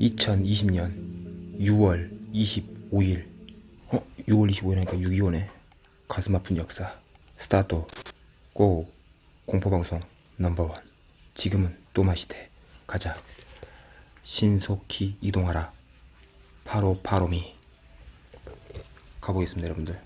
(2020년 6월 25일) 어? 6월 25일이니까 6.25네. 가슴 아픈 역사. 스타트. 고. 공포방송 넘버원. 지금은 또마시대. 가자. 신속히 이동하라. 바로 바로미 가보겠습니다 여러분들.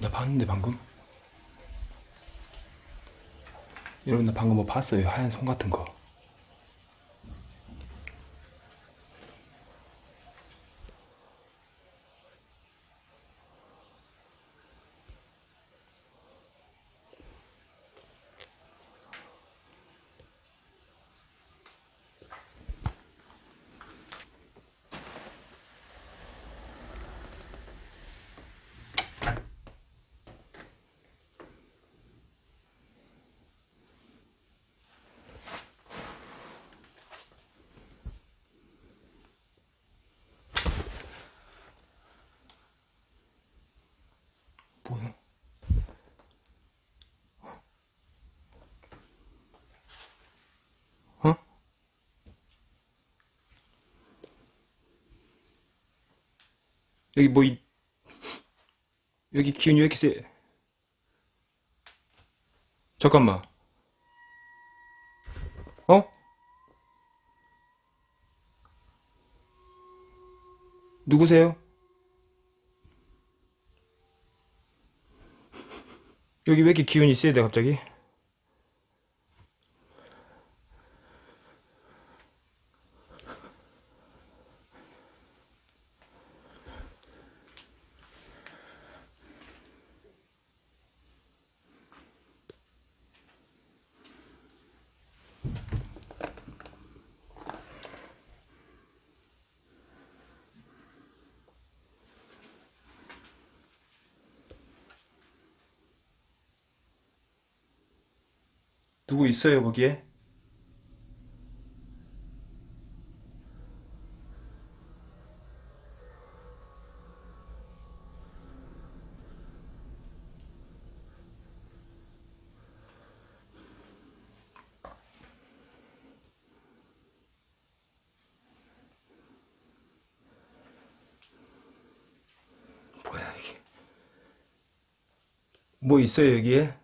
나 봤는데 방금 여러분 나 방금 뭐 봤어요. 하얀 손 같은 거 뭐야 어? 여기 뭐 이... 여기 기운이 왜 이렇게 세 잠깐만 어? 누구세요? 여기 왜 이렇게 기운이 돼 갑자기? 누구 있어요 거기에? 뭐 있어요 여기에?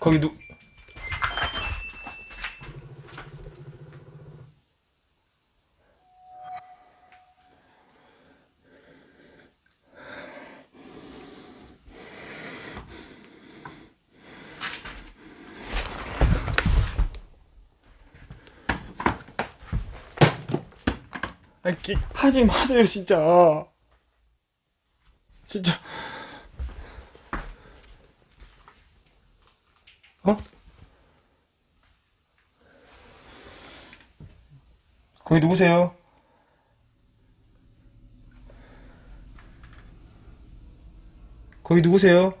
거기 누 하지 마세요 진짜. 진짜 어? 거기 누구세요? 거기 누구세요?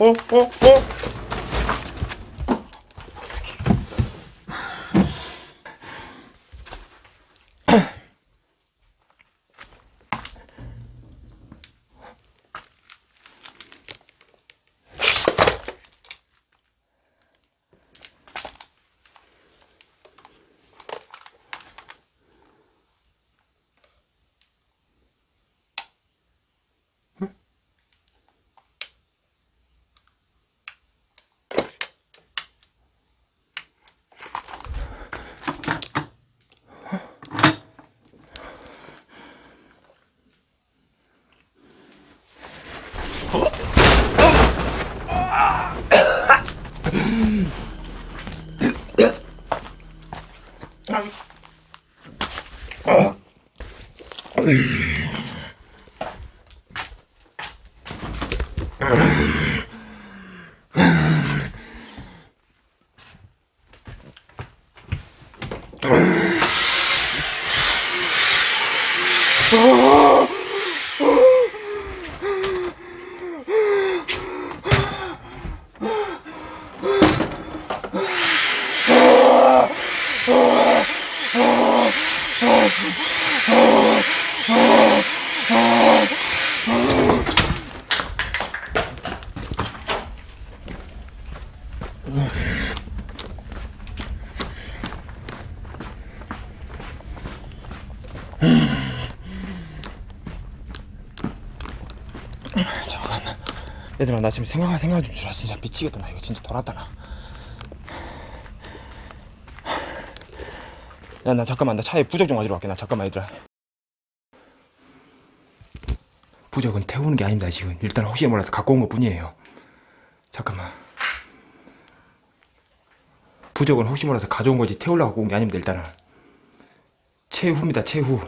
어? 어? 어? Oh! 잠깐만. 얘들아 나 지금 생각 생각 좀 주라 진짜 미치겠다 나 이거 진짜 돌았다 나. 야 나 잠깐만 나 차에 부적 좀 가지러 갈게 나 잠깐만 얘들아. 부적은 태우는 게 아닙니다 지금 일단 혹시 몰라서 갖고 온 것 뿐이에요. 잠깐만. 부적은 혹시 몰라서 가져온 거지 태우려고 갖고 온 게 아닙니다 일단은. 최후입니다 최후.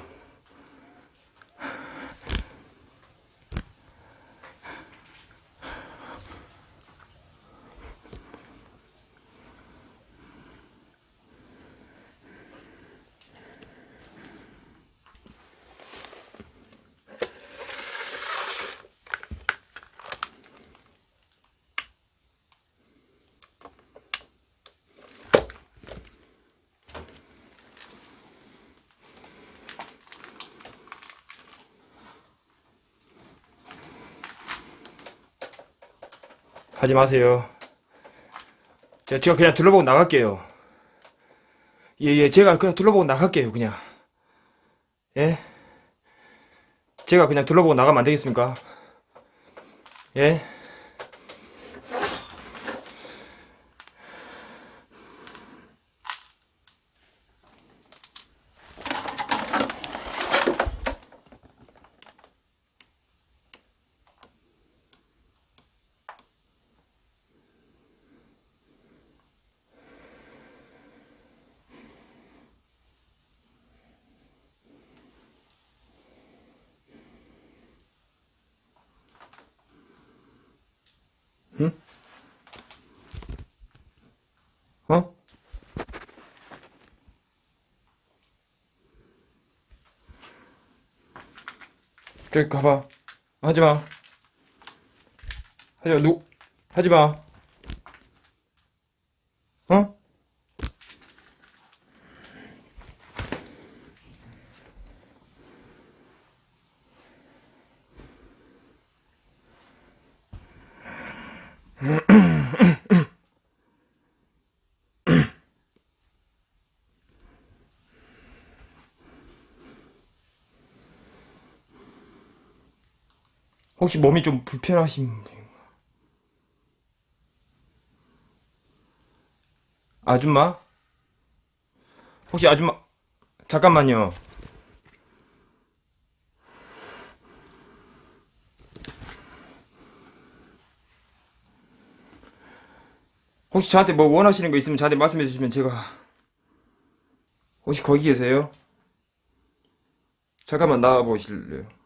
하지 마세요. 제가 그냥 둘러보고 나갈게요. 예, 예, 제가 그냥 둘러보고 나갈게요, 그냥. 예? 제가 그냥 둘러보고 나가면 안 되겠습니까? 예? 응? 어? 저기 가봐. 하지 마. 하지 마. 누, 하지 마. 어? 혹시 몸이 좀 불편하신 분? 아줌마? 혹시 아줌마 잠깐만요. 혹시 저한테 뭐 원하시는 거 있으면 저한테 말씀해 주시면 제가 혹시 거기 계세요? 잠깐만 나와 보실래요?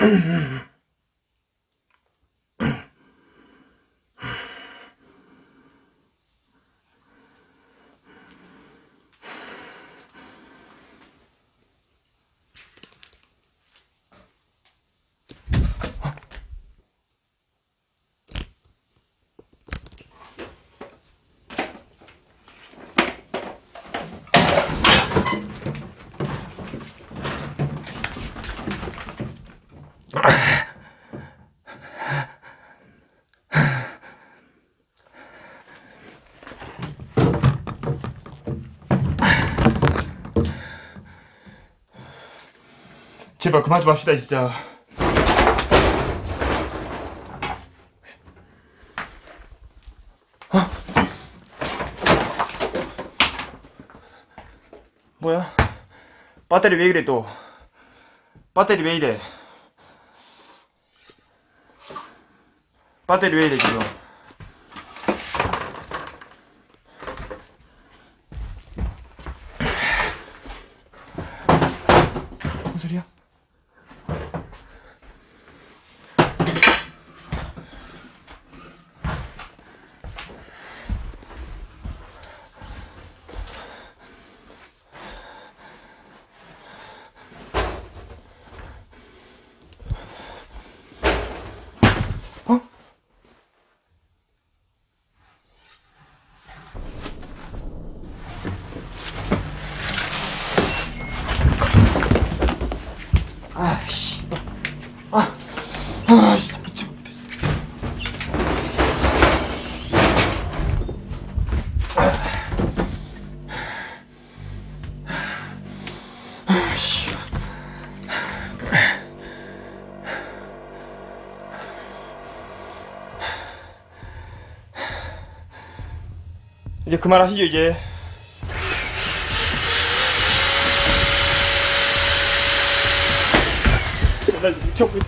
うん。 제발 그만 좀 합시다 진짜. 어? 뭐야? 배터리 왜 이래 또? 배터리 왜 이래? 배터리 왜 이래 지금? 그만하시죠 이제. 진짜 나 미쳐 미